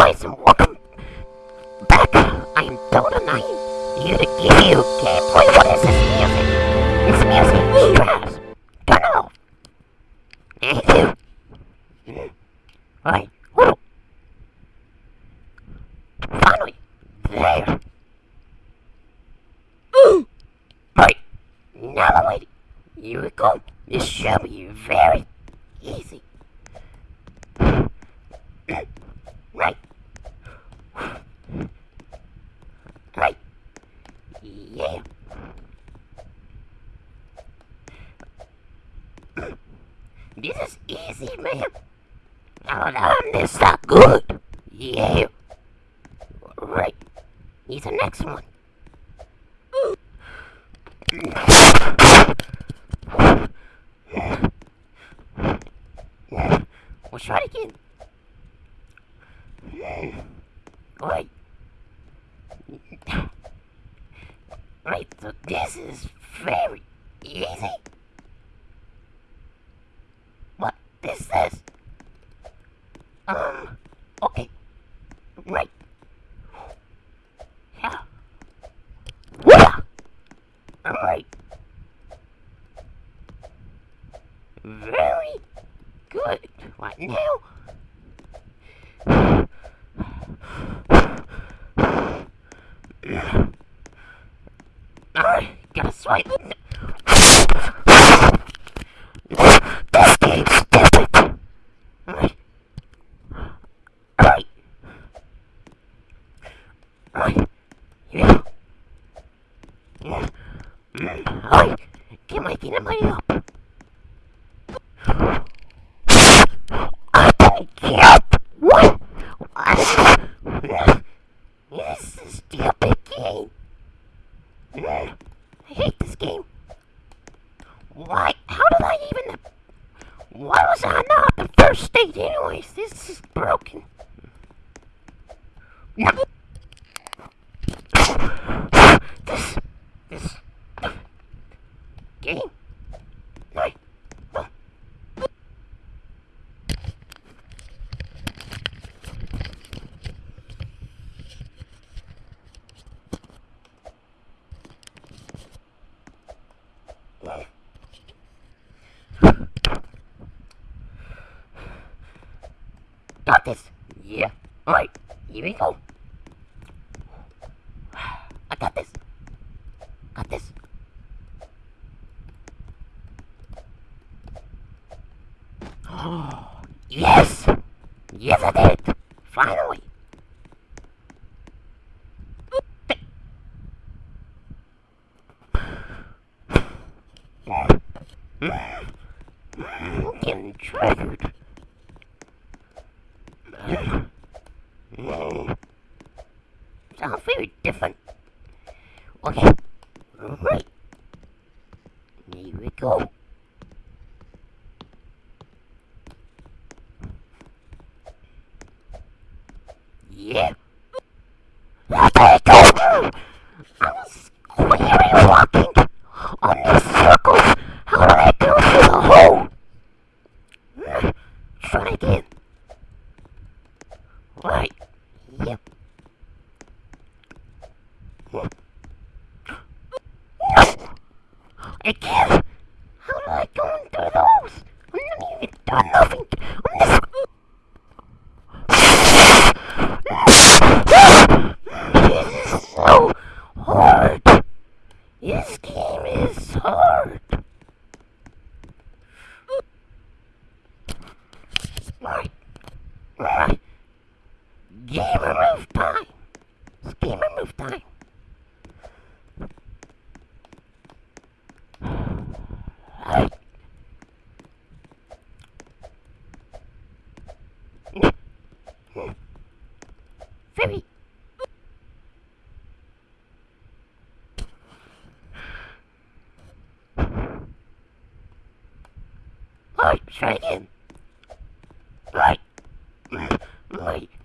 Guys and welcome back. I am Dota 9, here to give you gameplay for this. Let's it again. Wait. Wait, so this is very easy? What is this? Um, okay. This game's stupid. Right. Right. Yeah. Yeah. Right. Get my feet in my up. です。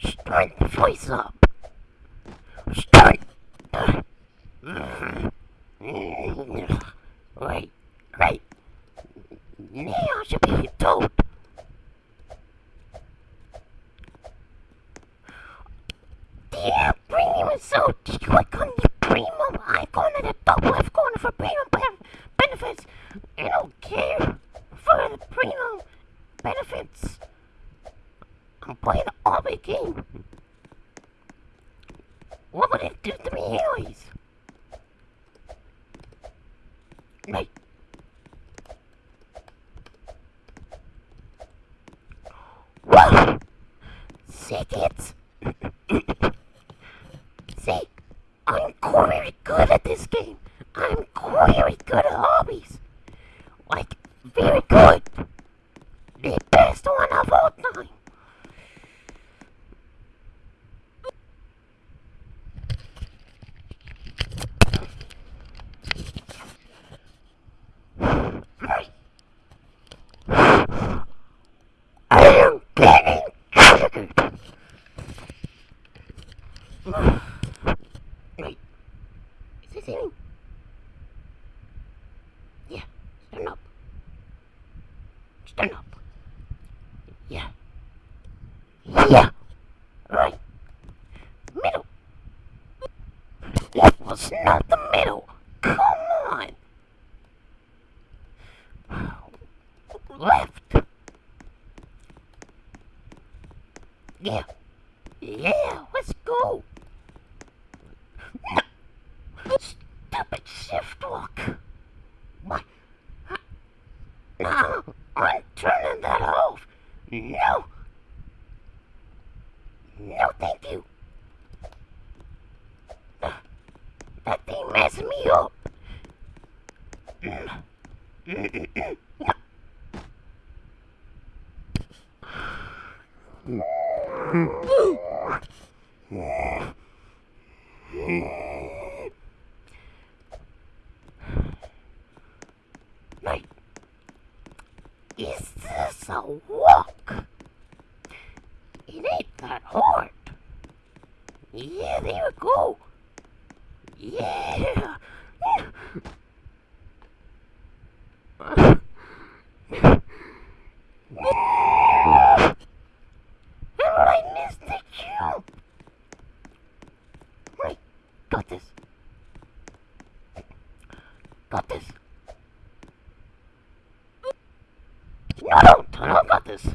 Strike the voice up. Strike. No Got this. No, no, no, got this.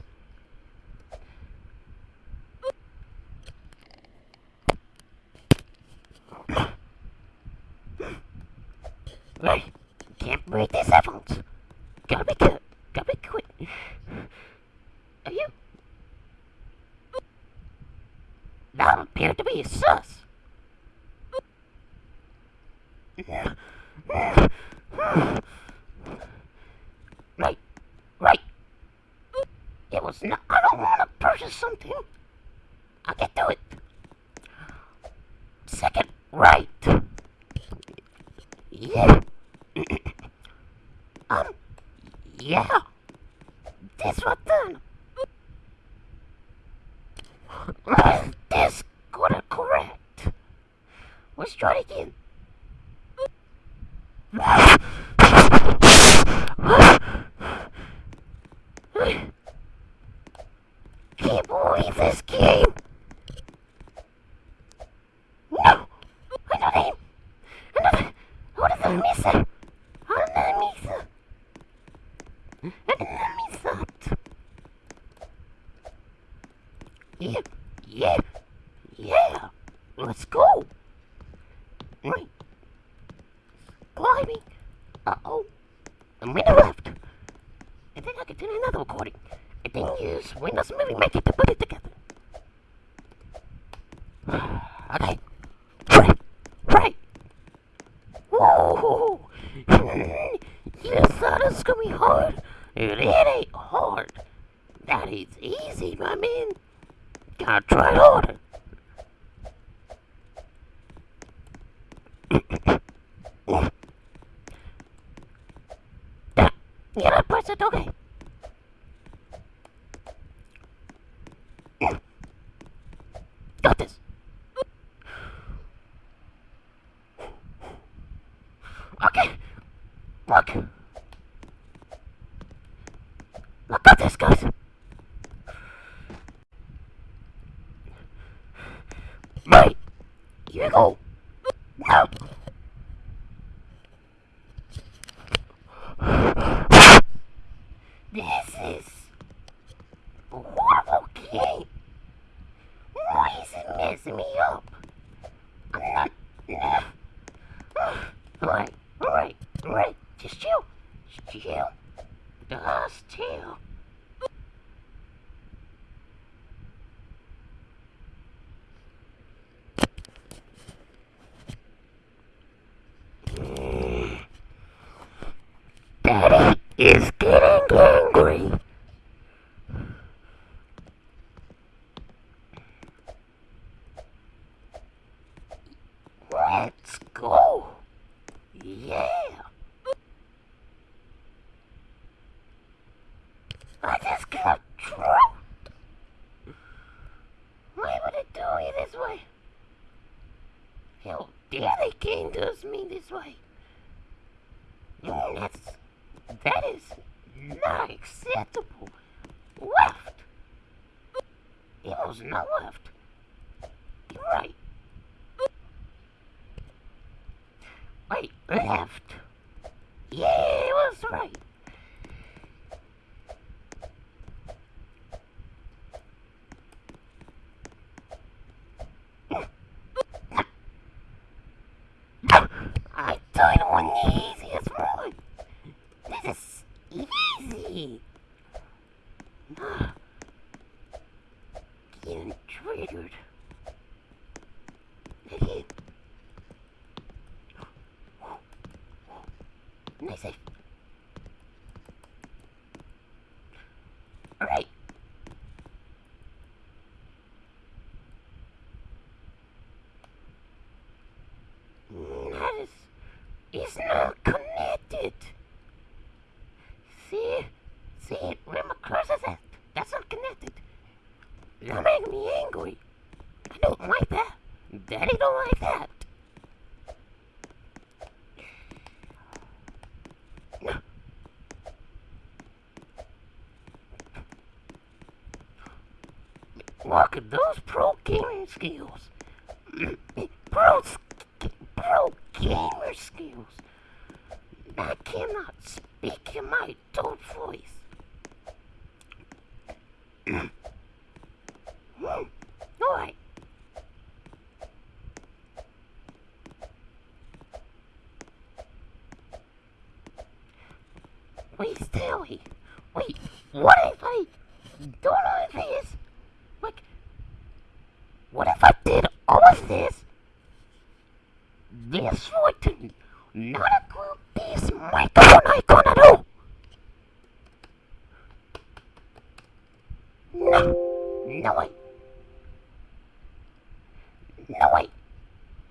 Let's try it again. mean? Gotta try harder. is Uh, getting good. Bye. look at those pro gamer skills. pro, pro gamer skills. I cannot speak in my adult voice.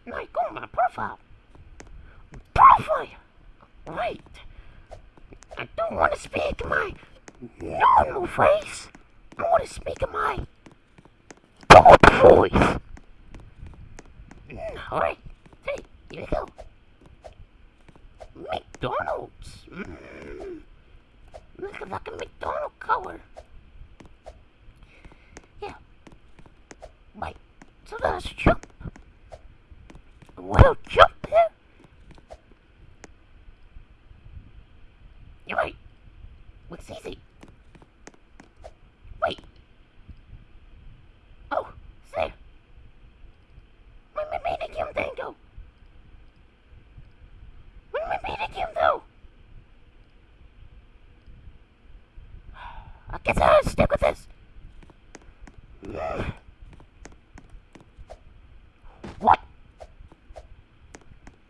My go, my profile. Profile! Wait. I don't want to speak my normal voice. I want to speak my God voice. Alright. Hey, here we go. McDonald's. Mm. Look at like a McDonald color. Yeah. Wait, so that's true. What?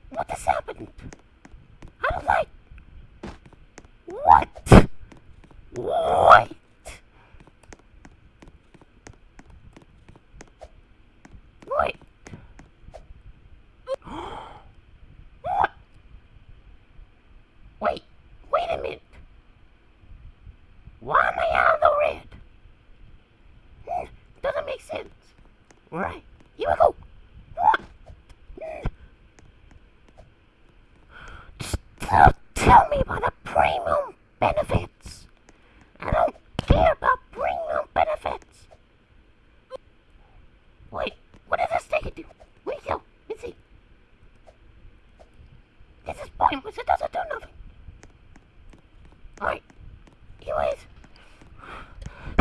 What has happened?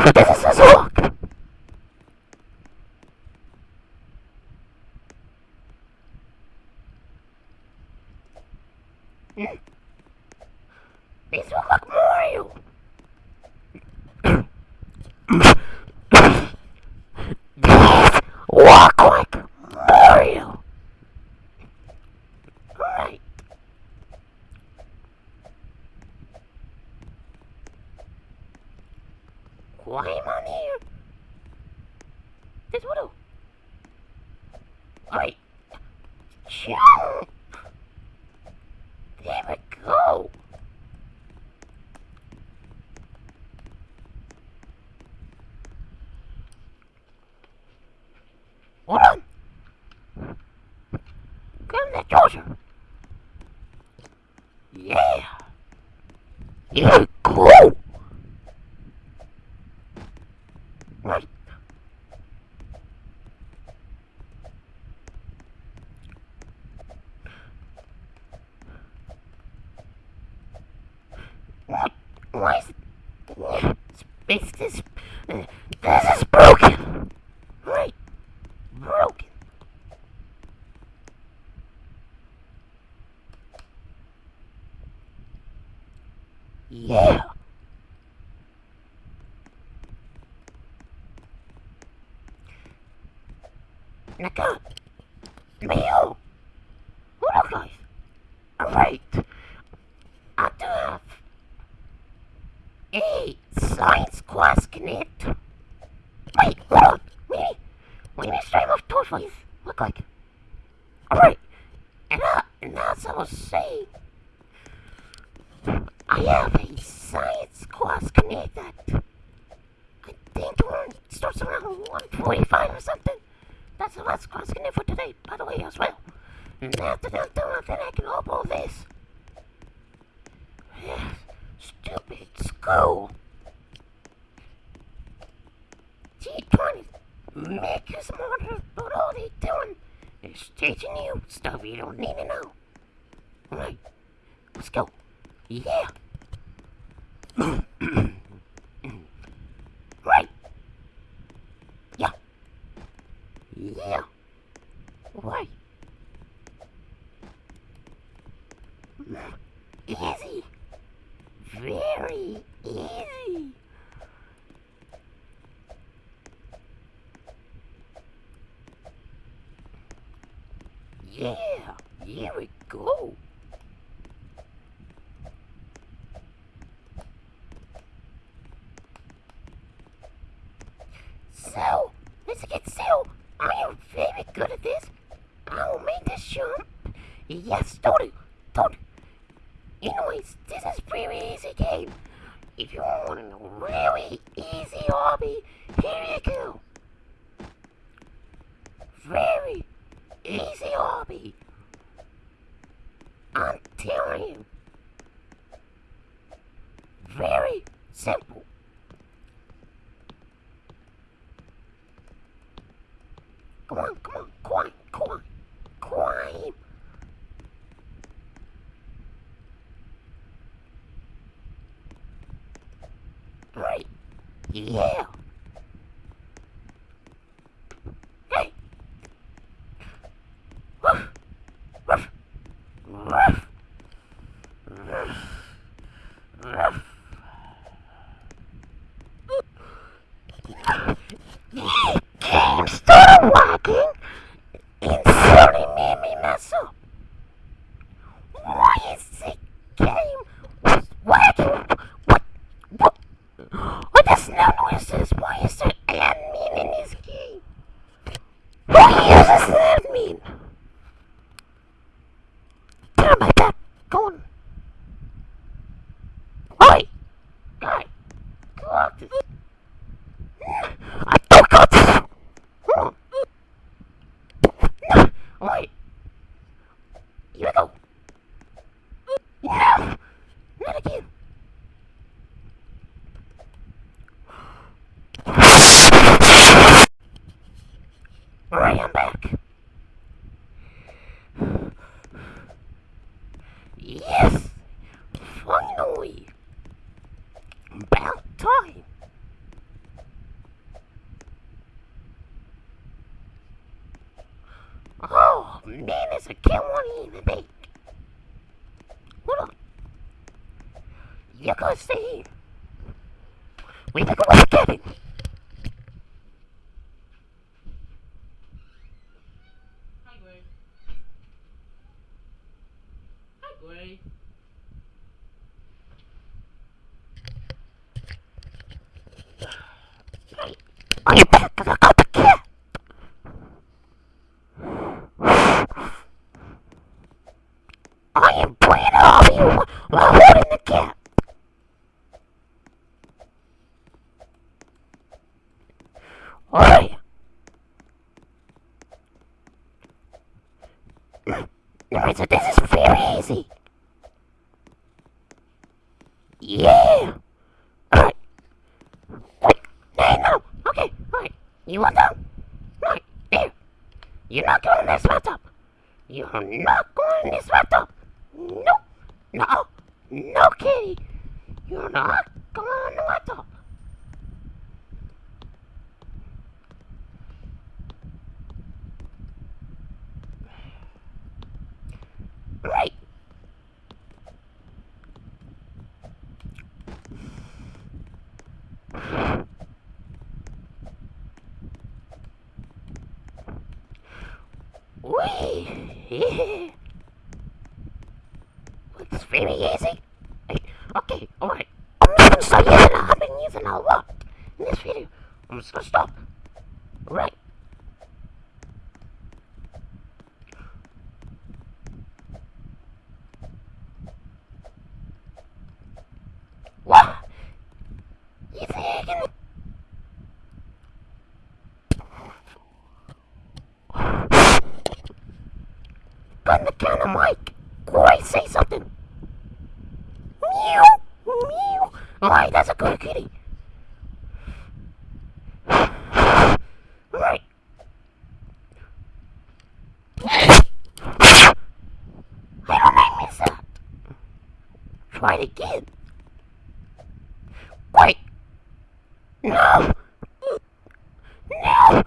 So this is his hook. Mm. These look like Mario. These walk like Mario. Right. Climb on here. This will do. Alright. Jump. There we go. Hold on. Come the Georgia. Yeah. Yeah, cool. Right. What? Why is it? Space this. uh, This is broken. Right. Broken. Yeah. Naka. Mayo. Hello guys. Alright. I do have a science class connect. Wait, hold on. Wait. Wait, me stream of tortoise look like. Alright. And, as I was saying, I have a science class connect that I think it starts around 145 or something. That's the last class connect for today, by the way, as well. And after that, then I can upload this. Stupid school. Gee, trying to make you smarter, but all they doing is teaching you stuff you don't need to know. Alright, let's go. Yeah. right. Yeah. Yeah. Right. Easy. Very easy. Yeah, here we go. So, let's get so. I am very good at this. I'll make this jump. Yes, don't. Tony. Anyways, this is pretty easy game. If you want a really easy hobby, here you go. Very easy hobby. I'm telling you. Very simple. Come on, come on, climb, climb, climb. Right. Yeah. Hey. Ruff. Ruff. Ruff. Ruff. Ruff. Game started working and suddenly made me mess up. Why is the game was working? What? What? What does no noises? Why is there admin in this game? Who uses admin? Get on my back. Go on. Oi! Guy. Go out this. I don't got this. Hmm. No. Wait. Here we go. No. Not again. Alright, I'm back. Yes! Finally! About time! Oh man, this a cat won't even bake. Hold on. You gotta stay here. We gotta go to the cabin. Hi, Gray. Hi, Gray. Are you back to the got the cat? I am playing off you holding the cat. Alright. So this is very easy. Yeah. Alright. Wait, no, no. Okay, alright. You want them? Right, there. You're not going in this bathtub. You're not going in this bathtub. No. No. No, kitty. You're not going in the bathtub. Right. Wee. It's very easy. Okay, alright. I'm not using it. I've been using a lot in this video. I'm just gonna stop. Right. What? You thinking? Gun the counter, Mike. Boy, say something. Meow, meow. Alright, that's a good kitty. Alright. I don't miss that. Try it again. Wait. No. No.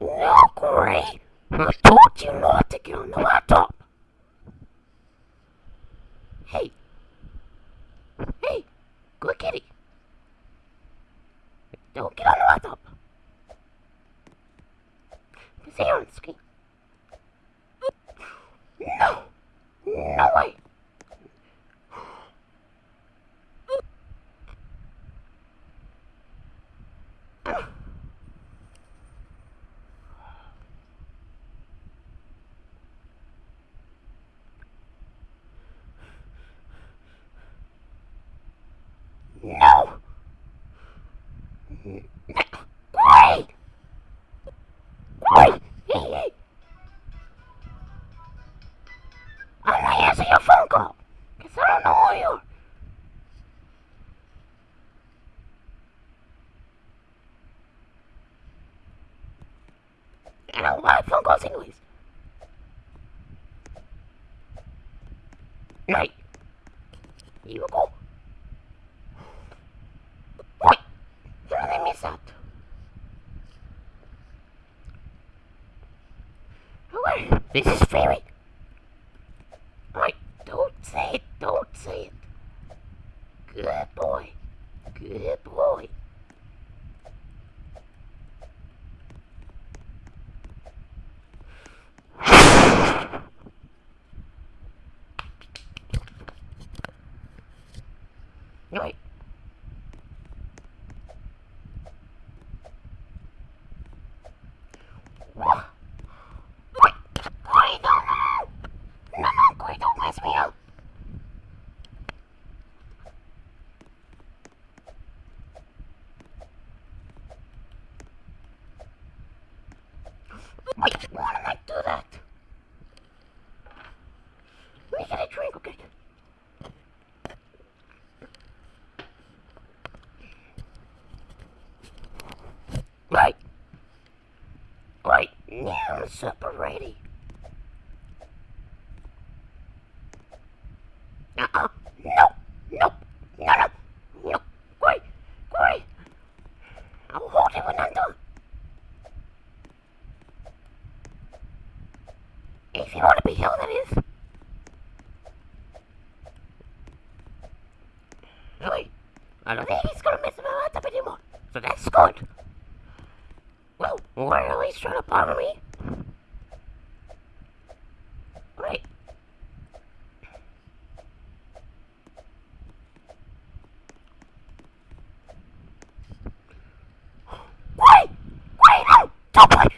No, Gray. I told you not to get on the laptop. Hey. Hey. Good kitty. Don't get on the laptop. Here on the screen. No. No way. I don't want phone calls anyways. Right. You go. Wait. Did I miss that? Alright. This is very. Right. Don't say it. Don't say it. Good boy. Good boy. Right. What? Wait, wait, no, no, no, no, no, wait, don't mess me up. Wait, Double it.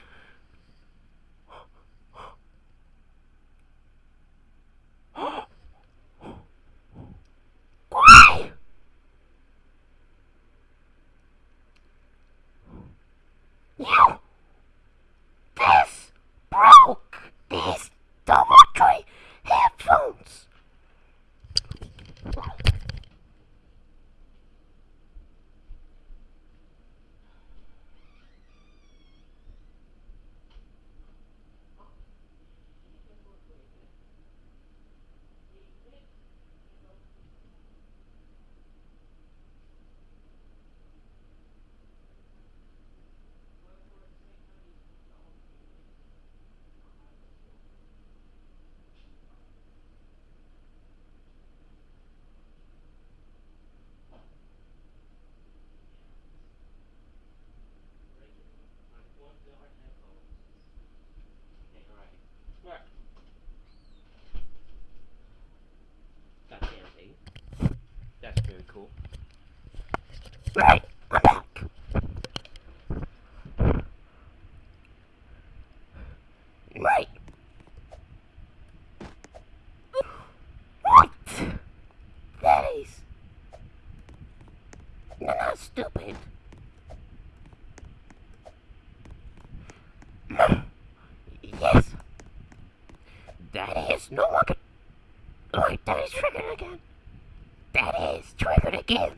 No one can... Wait, that is triggered again. That is triggered again.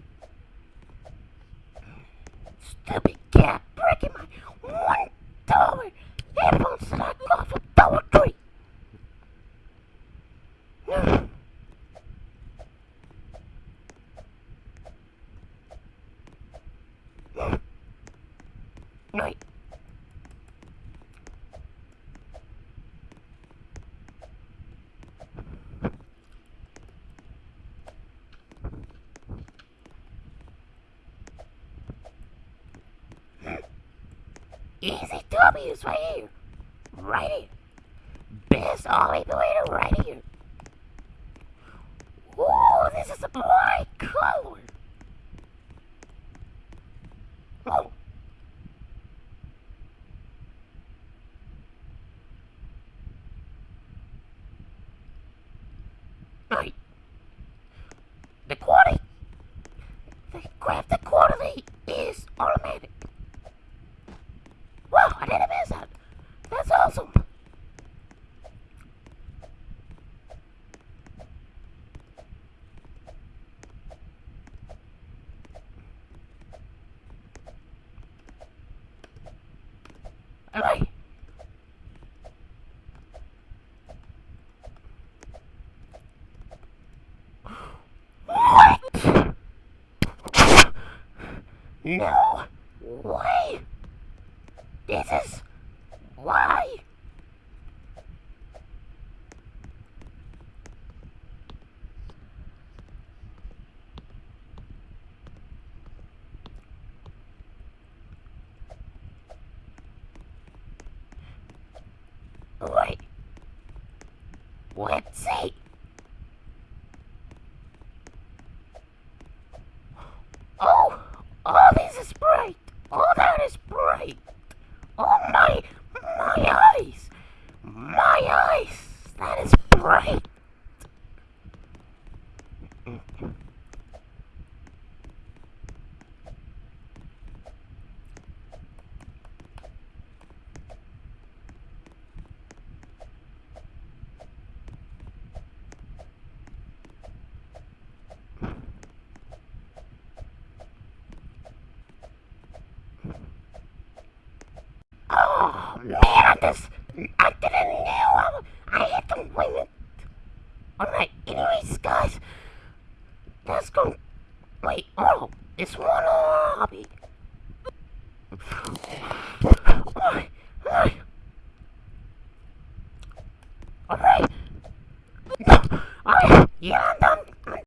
W's right here. Right here. Best all the way to right here. Whoa, this is a boy. color. That's awesome! Alright. What? no. Oh, this is bright. Oh, that is bright. Oh, my, my eyes. My eyes. That is bright.